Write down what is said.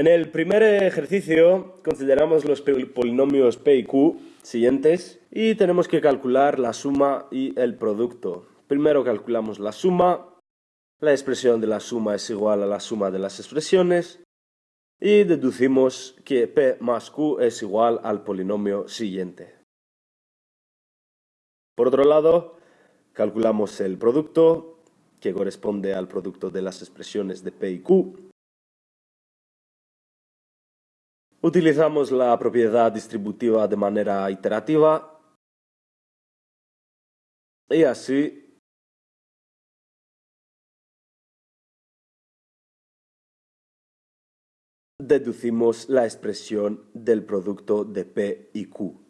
En el primer ejercicio consideramos los polinomios p y q siguientes y tenemos que calcular la suma y el producto. Primero calculamos la suma, la expresión de la suma es igual a la suma de las expresiones y deducimos que p más q es igual al polinomio siguiente. Por otro lado, calculamos el producto, que corresponde al producto de las expresiones de p y q, Utilizamos la propiedad distributiva de manera iterativa y así deducimos la expresión del producto de P y Q.